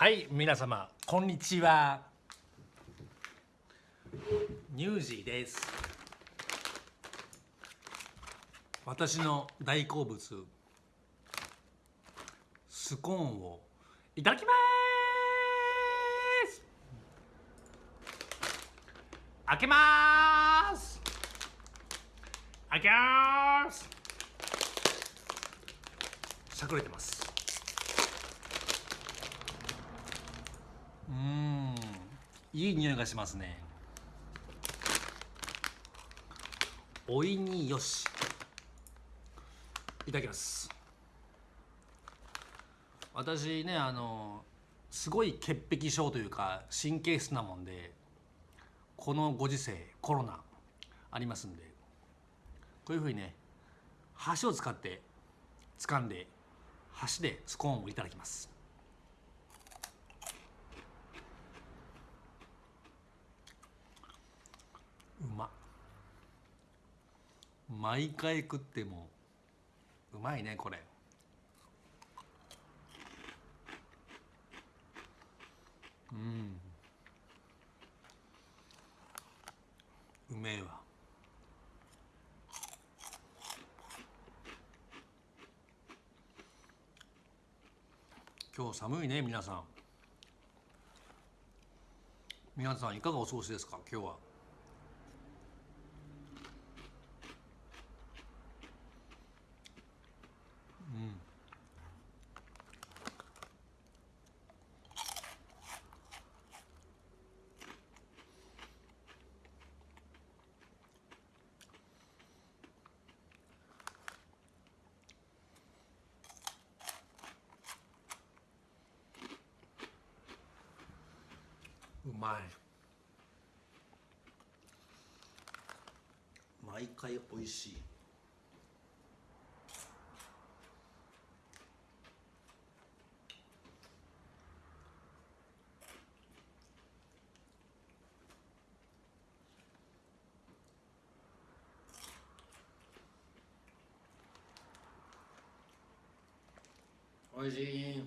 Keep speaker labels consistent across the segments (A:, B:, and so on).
A: はい皆様こんにちは。ニュージーです。私の大好物スコーンをいただきます。開けます。開けます。しゃくれてます。うん。いい匂いがしますね。おいによし。いただきます。私ねあのすごい潔癖症というか神経質なもんでこのご時世コロナありますんでこういうふうにね箸を使って掴んで箸でスコーンをいただきます。うま。毎回食ってもうまいねこれ。うん。うめえわ。今日寒いね皆さん。皆さんいかがお過ごしですか今日は。うまい。毎回美味しい。おいしい。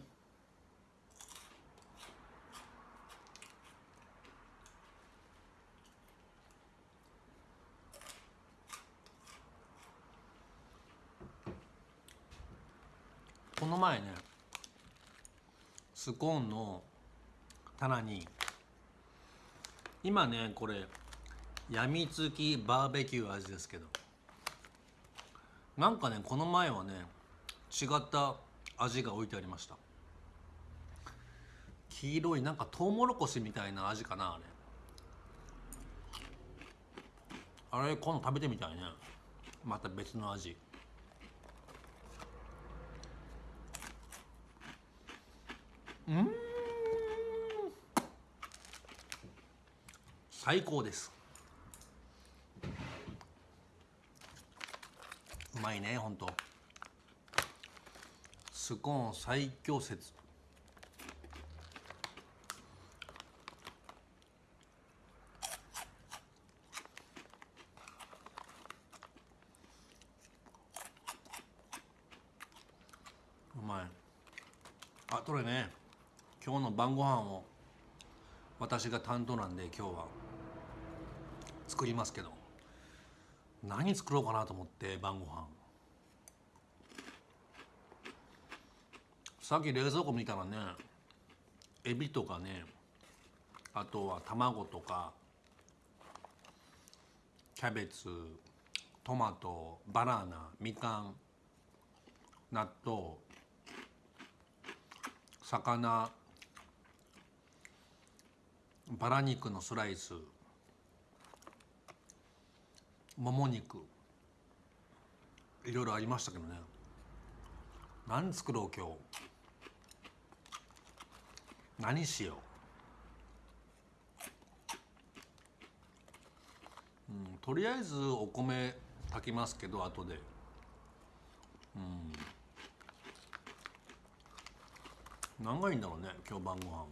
A: この前ねスコーンの棚に今ねこれやみつきバーベキュー味ですけど。なんかねこの前はね違った味が置いてありました。黄色いなんかトウモロコシみたいな味かなあれ。あれ今度食べてみたいね。また別の味。うん。最高です。うまいねほんと。スコーン最強説。うまいあこれね。今日の晩ご飯を私が担当なんで今日は。作りますけど。何作ろうかなと思って晩ご飯。さっき冷蔵庫見たらねエビとかねあとは卵とかキャベツトマトバナナみかん納豆魚バラ肉のスライスもも肉いろいろありましたけどね。何作ろう今日。何しよう、うん、とりあえずお米炊きますけど後で。うん。何がいいんだろうね今日晩ご飯は。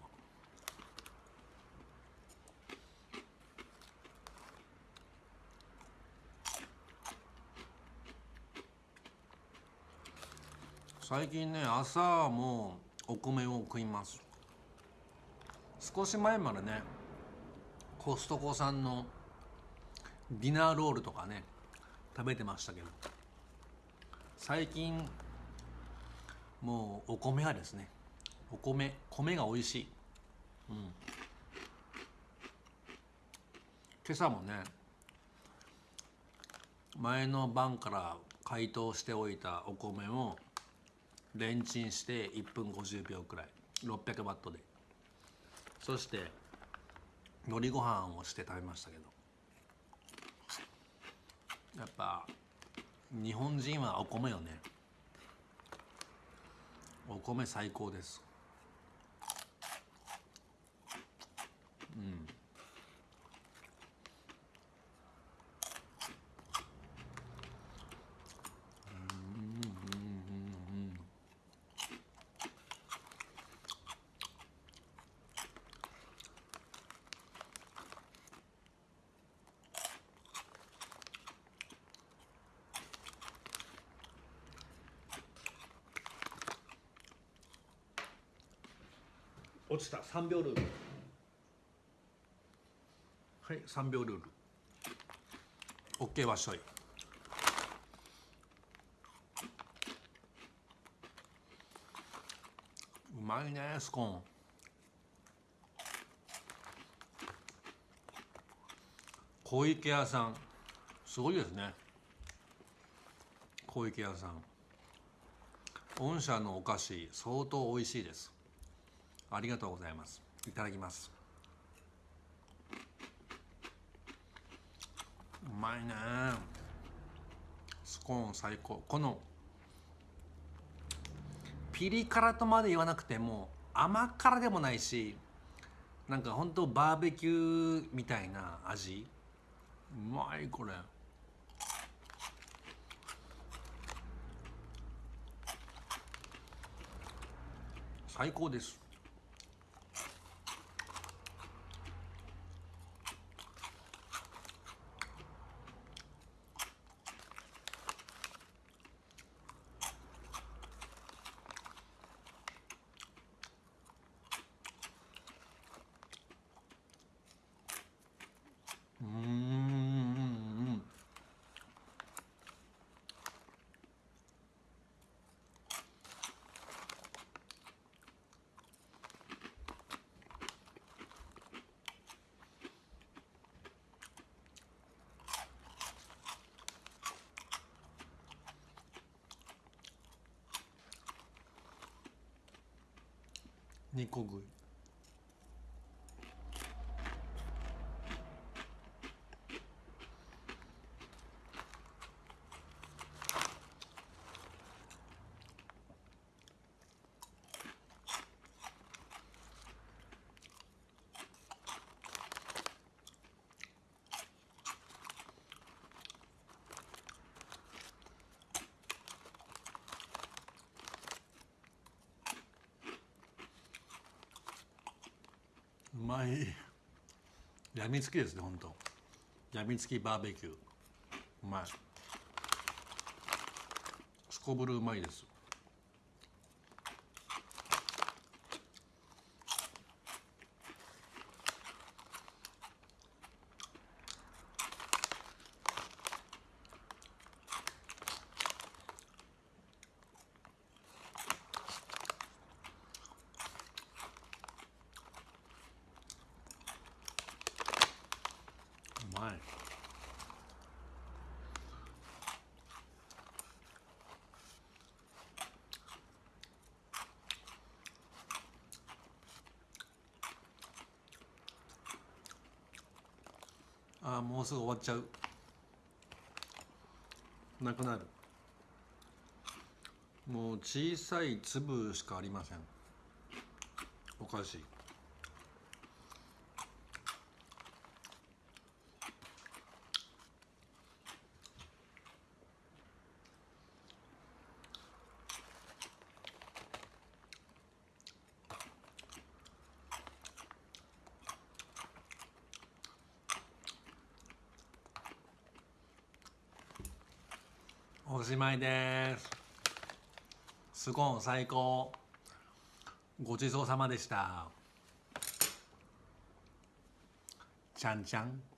A: 最近ね朝もお米を食います。少し前までねコストコさんのディナーロールとかね食べてましたけど最近もうお米はですね。お米米が美味しい、うん、今朝もね前の晩から解凍しておいたお米をレンチンして1分50秒くらい。600ワットで。そして海苔ご飯をして食べましたけど。やっぱ日本人はお米よね。お米最高です。うん。落ちた。3秒ルール。はい3秒ルール。OK わっしょい。うまいねスコーン。小池屋さん。すごいですね。小池屋さん。御社のお菓子相当美味しいです。ありがとうございます。いただきます。うまいね。スコーン最高。このピリ辛とまで言わなくても甘辛でもないしなんかほんとバーベキューみたいな味。うまいこれ。最高です。煮こ食い。まいやみつきですね本当。やみつきバーベキュー。うまい。すこぶるうまいですうまいあもうすぐ終わっちゃう。なくなる。もう小さい粒しかありません。おかしいおしまいです。スコーン最高。ごちそうさまでした。ちゃんちゃん